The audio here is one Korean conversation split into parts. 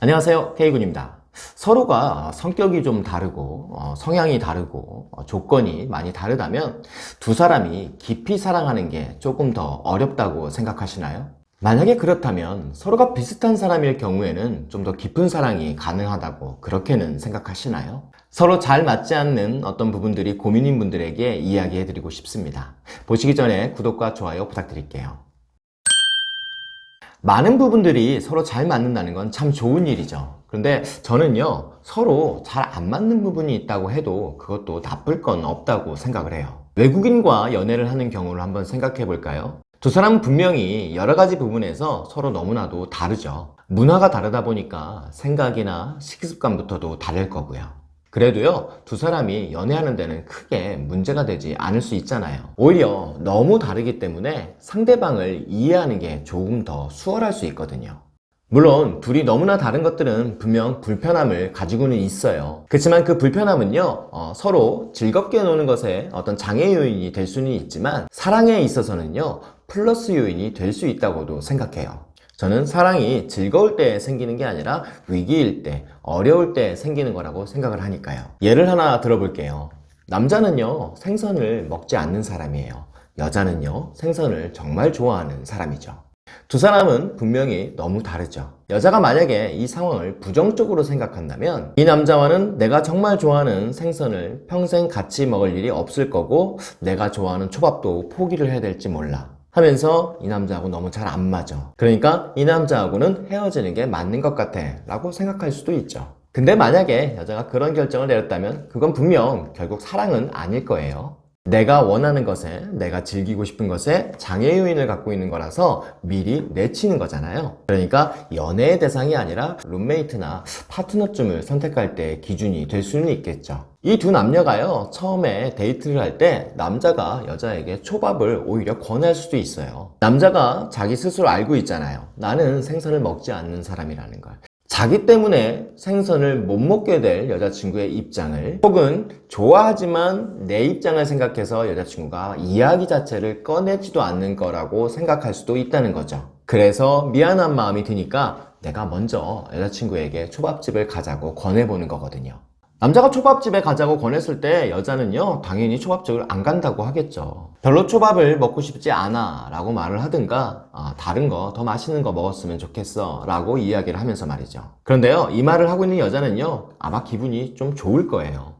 안녕하세요 K군입니다 서로가 성격이 좀 다르고 어, 성향이 다르고 어, 조건이 많이 다르다면 두 사람이 깊이 사랑하는 게 조금 더 어렵다고 생각하시나요? 만약에 그렇다면 서로가 비슷한 사람일 경우에는 좀 더 깊은 사랑이 가능하다고 그렇게는 생각하시나요? 서로 잘 맞지 않는 어떤 부분들이 고민인 분들에게 이야기해 드리고 싶습니다 보시기 전에 구독과 좋아요 부탁드릴게요 많은 부분들이 서로 잘 맞는다는 건 참 좋은 일이죠. 그런데 저는요 서로 잘 안 맞는 부분이 있다고 해도 그것도 나쁠 건 없다고 생각을 해요. 외국인과 연애를 하는 경우를 한번 생각해 볼까요? 두 사람은 분명히 여러 가지 부분에서 서로 너무나도 다르죠. 문화가 다르다 보니까 생각이나 식습관부터도 다를 거고요 그래도요 두 사람이 연애하는 데는 크게 문제가 되지 않을 수 있잖아요. 오히려 너무 다르기 때문에 상대방을 이해하는 게 조금 더 수월할 수 있거든요. 물론 둘이 너무나 다른 것들은 분명 불편함을 가지고는 있어요. 그렇지만 그 불편함은요 어, 서로 즐겁게 노는 것에 어떤 장애 요인이 될 수는 있지만 사랑에 있어서는요 플러스 요인이 될 수 있다고도 생각해요 저는 사랑이 즐거울 때 생기는 게 아니라 위기일 때, 어려울 때 생기는 거라고 생각을 하니까요. 예를 하나 들어볼게요. 남자는요, 생선을 먹지 않는 사람이에요. 여자는요, 생선을 정말 좋아하는 사람이죠. 두 사람은 분명히 너무 다르죠. 여자가 만약에 이 상황을 부정적으로 생각한다면 이 남자와는 내가 정말 좋아하는 생선을 평생 같이 먹을 일이 없을 거고 내가 좋아하는 초밥도 포기를 해야 될지 몰라. 하면서 이 남자하고 너무 잘 안 맞아. 그러니까 이 남자하고는 헤어지는 게 맞는 것 같아 라고 생각할 수도 있죠. 근데 만약에 여자가 그런 결정을 내렸다면 그건 분명 결국 사랑은 아닐 거예요 내가 원하는 것에 내가 즐기고 싶은 것에 장애 요인을 갖고 있는 거라서 미리 내치는 거잖아요. 그러니까 연애의 대상이 아니라 룸메이트나 파트너쯤을 선택할 때 기준이 될 수는 있겠죠. 이 두 남녀가요 처음에 데이트를 할 때 남자가 여자에게 초밥을 오히려 권할 수도 있어요. 남자가 자기 스스로 알고 있잖아요. 나는 생선을 먹지 않는 사람이라는 걸 자기 때문에 생선을 못 먹게 될 여자친구의 입장을 혹은 좋아하지만 내 입장을 생각해서 여자친구가 이야기 자체를 꺼내지도 않는 거라고 생각할 수도 있다는 거죠. 그래서 미안한 마음이 드니까 내가 먼저 여자친구에게 초밥집을 가자고 권해보는 거거든요 남자가 초밥집에 가자고 권했을 때 여자는요 당연히 초밥집을 안 간다고 하겠죠. 별로 초밥을 먹고 싶지 않아 라고 말을 하든가 아, 다른 거 더 맛있는 거 먹었으면 좋겠어 라고 이야기를 하면서 말이죠. 그런데요 이 말을 하고 있는 여자는요 아마 기분이 좀 좋을 거예요.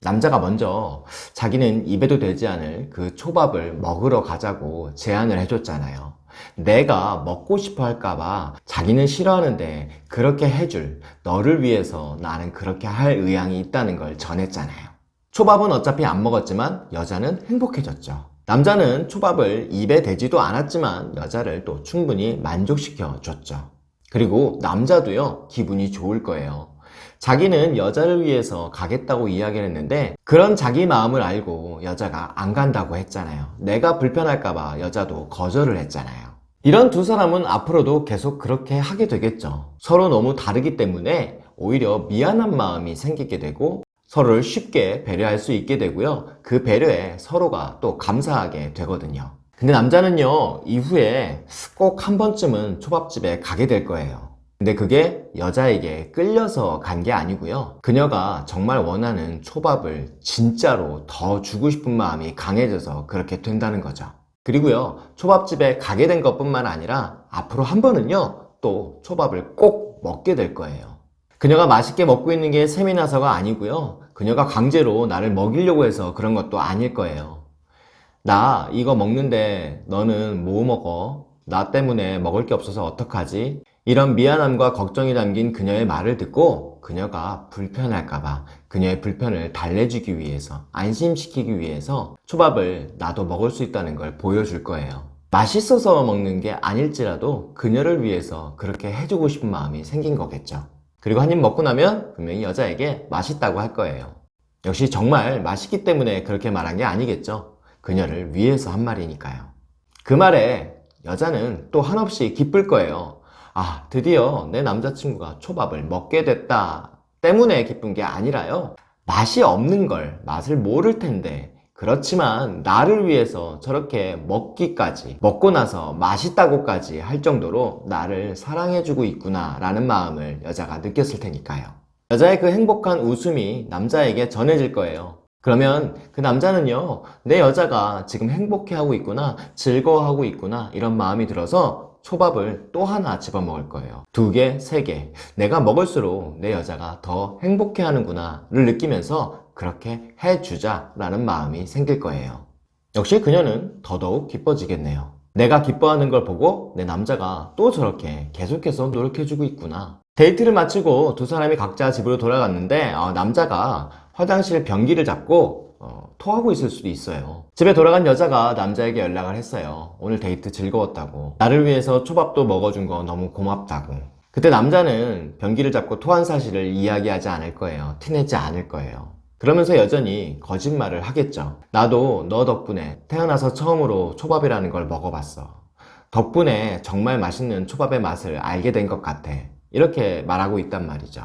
남자가 먼저 자기는 입에도 되지 않을 그 초밥을 먹으러 가자고 제안을 해줬잖아요 내가 먹고 싶어 할까봐 자기는 싫어하는데 그렇게 해줄 너를 위해서 나는 그렇게 할 의향이 있다는 걸 전했잖아요. 초밥은 어차피 안 먹었지만 여자는 행복해졌죠. 남자는 초밥을 입에 대지도 않았지만 여자를 또 충분히 만족시켜 줬죠. 그리고 남자도요 기분이 좋을 거예요 자기는 여자를 위해서 가겠다고 이야기를 했는데 그런 자기 마음을 알고 여자가 안 간다고 했잖아요. 내가 불편할까봐 여자도 거절을 했잖아요. 이런 두 사람은 앞으로도 계속 그렇게 하게 되겠죠. 서로 너무 다르기 때문에 오히려 미안한 마음이 생기게 되고 서로를 쉽게 배려할 수 있게 되고요. 그 배려에 서로가 또 감사하게 되거든요. 근데 남자는요 이후에 꼭 한 번쯤은 초밥집에 가게 될 거예요 근데 그게 여자에게 끌려서 간 게 아니고요 그녀가 정말 원하는 초밥을 진짜로 더 주고 싶은 마음이 강해져서 그렇게 된다는 거죠 그리고요 초밥집에 가게 된 것 뿐만 아니라 앞으로 한 번은요 또 초밥을 꼭 먹게 될 거예요 그녀가 맛있게 먹고 있는 게 셈이 나서가 아니고요 그녀가 강제로 나를 먹이려고 해서 그런 것도 아닐 거예요 나 이거 먹는데 너는 뭐 먹어? 나 때문에 먹을 게 없어서 어떡하지? 이런 미안함과 걱정이 담긴 그녀의 말을 듣고 그녀가 불편할까봐 그녀의 불편을 달래주기 위해서 안심시키기 위해서 초밥을 나도 먹을 수 있다는 걸 보여줄 거예요. 맛있어서 먹는 게 아닐지라도 그녀를 위해서 그렇게 해주고 싶은 마음이 생긴 거겠죠. 그리고 한 입 먹고 나면 분명히 여자에게 맛있다고 할 거예요. 역시 정말 맛있기 때문에 그렇게 말한 게 아니겠죠. 그녀를 위해서 한 말이니까요. 그 말에 여자는 또 한없이 기쁠 거예요 아 드디어 내 남자친구가 초밥을 먹게 됐다 때문에 기쁜 게 아니라요 맛이 없는 걸 맛을 모를 텐데 그렇지만 나를 위해서 저렇게 먹기까지 먹고 나서 맛있다고까지 할 정도로 나를 사랑해주고 있구나 라는 마음을 여자가 느꼈을 테니까요. 여자의 그 행복한 웃음이 남자에게 전해질 거예요. 그러면 그 남자는요, 내 여자가 지금 행복해하고 있구나, 즐거워하고 있구나, 이런 마음이 들어서 초밥을 또 하나 집어먹을 거예요. 두 개, 세 개. 내가 먹을수록 내 여자가 더 행복해 하는구나 를 느끼면서 그렇게 해주자 라는 마음이 생길 거예요. 역시 그녀는 더더욱 기뻐지겠네요. 내가 기뻐하는 걸 보고 내 남자가 또 저렇게 계속해서 노력해주고 있구나. 데이트를 마치고 두 사람이 각자 집으로 돌아갔는데 어, 남자가 화장실 변기를 잡고 어, 토하고 있을 수도 있어요. 집에 돌아간 여자가 남자에게 연락을 했어요. 오늘 데이트 즐거웠다고. 나를 위해서 초밥도 먹어준 거 너무 고맙다고. 그때 남자는 변기를 잡고 토한 사실을 이야기하지 않을 거예요. 티내지 않을 거예요. 그러면서 여전히 거짓말을 하겠죠. 나도 너 덕분에 태어나서 처음으로 초밥이라는 걸 먹어봤어. 덕분에 정말 맛있는 초밥의 맛을 알게 된 것 같아. 이렇게 말하고 있단 말이죠.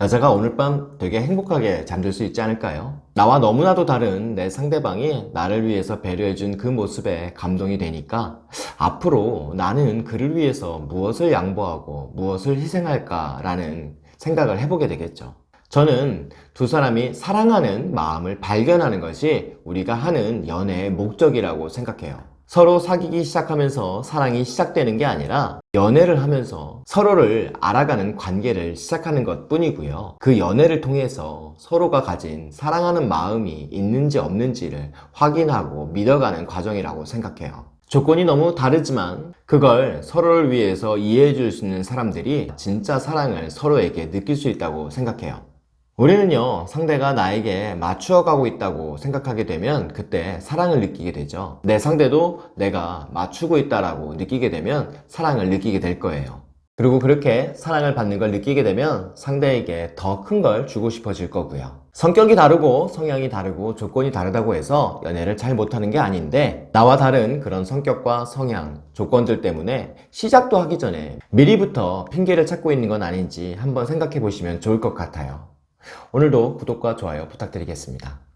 여자가 오늘 밤 되게 행복하게 잠들 수 있지 않을까요? 나와 너무나도 다른 내 상대방이 나를 위해서 배려해준 그 모습에 감동이 되니까 앞으로 나는 그를 위해서 무엇을 양보하고 무엇을 희생할까라는 생각을 해보게 되겠죠. 저는 두 사람이 사랑하는 마음을 발견하는 것이 우리가 하는 연애의 목적이라고 생각해요. 서로 사귀기 시작하면서 사랑이 시작되는 게 아니라 연애를 하면서 서로를 알아가는 관계를 시작하는 것 뿐이고요. 그 연애를 통해서 서로가 가진 사랑하는 마음이 있는지 없는지를 확인하고 믿어가는 과정이라고 생각해요. 조건이 너무 다르지만 그걸 서로를 위해서 이해해 줄 수 있는 사람들이 진짜 사랑을 서로에게 느낄 수 있다고 생각해요. 우리는요, 상대가 나에게 맞추어 가고 있다고 생각하게 되면 그때 사랑을 느끼게 되죠. 내 상대도 내가 맞추고 있다라고 느끼게 되면 사랑을 느끼게 될 거예요. 그리고 그렇게 사랑을 받는 걸 느끼게 되면 상대에게 더 큰 걸 주고 싶어질 거고요. 성격이 다르고 성향이 다르고 조건이 다르다고 해서 연애를 잘 못하는 게 아닌데 나와 다른 그런 성격과 성향, 조건들 때문에 시작도 하기 전에 미리부터 핑계를 찾고 있는 건 아닌지 한번 생각해 보시면 좋을 것 같아요. 오늘도 구독과 좋아요 부탁드리겠습니다.